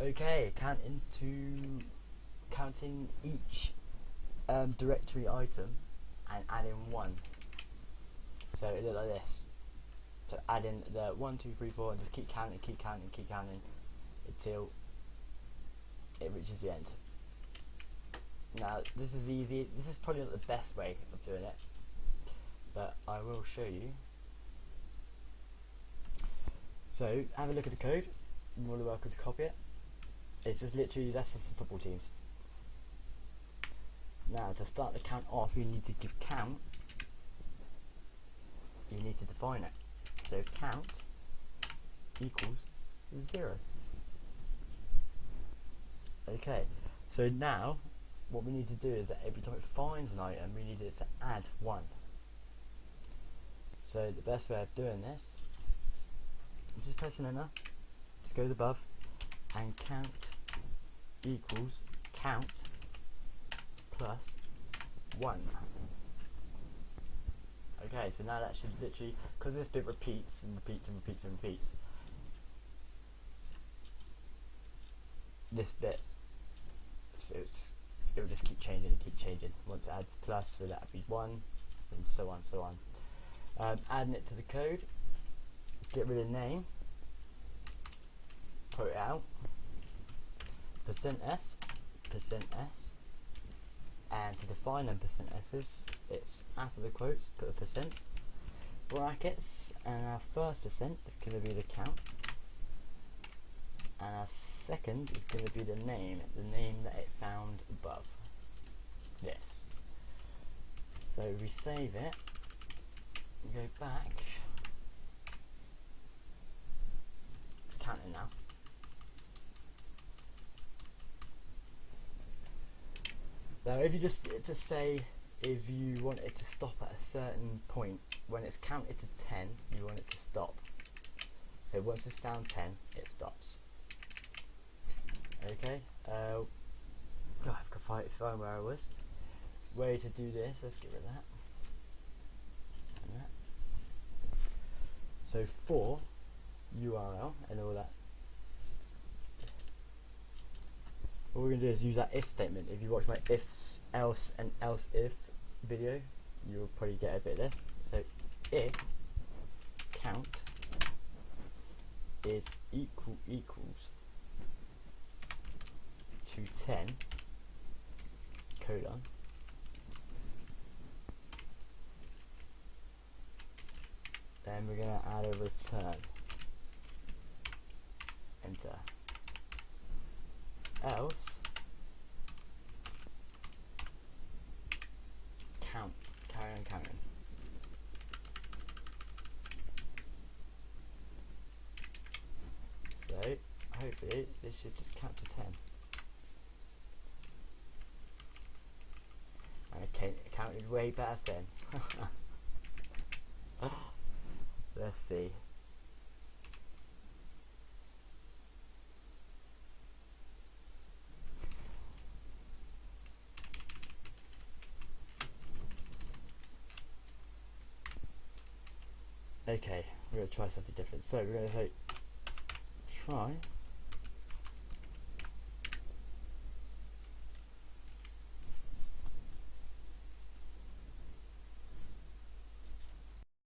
Okay, count into counting each um, directory item and adding one. So it looks like this. So add in the one, two, three, four, and just keep counting, keep counting, keep counting until it reaches the end. Now this is easy. This is probably not the best way of doing it, but I will show you. So have a look at the code. You're more than welcome to copy it. It's just literally that's just football teams. Now to start the count off, you need to give count. You need to define it. So count equals zero. Okay, so now what we need to do is that every time it finds an item, we need it to add one. So the best way of doing this is just pressing enter, just goes above, and count equals count plus one. Okay, so now that should literally, because this bit repeats and repeats and repeats and repeats, this bit, so it will just keep changing and keep changing. Once it adds plus, so that would be one, and so on, so on. Um, adding it to the code, get rid of name, put it out, percent %s, percent %s, and to define them percent s's it's after the quotes put a percent brackets and our first percent is going to be the count and our second is going to be the name the name that it found above. This so we save it go back it's counting now Now if you just to say if you want it to stop at a certain point, when it's counted to 10, you want it to stop. So once it's found 10, it stops. Okay, uh, God, I've got to find where I was. Way to do this, let's get rid of that. That. So for URL and all that what we're going to do is use that if statement. If you watch my if, else and else if video, you'll probably get a bit of this. So if count is equal equals to 10 colon then we're going to add a return enter else count, carry on counting. So hopefully this should just count to 10. And counted way past 10. Let's see. Okay, we're going to try something different. So we're going to try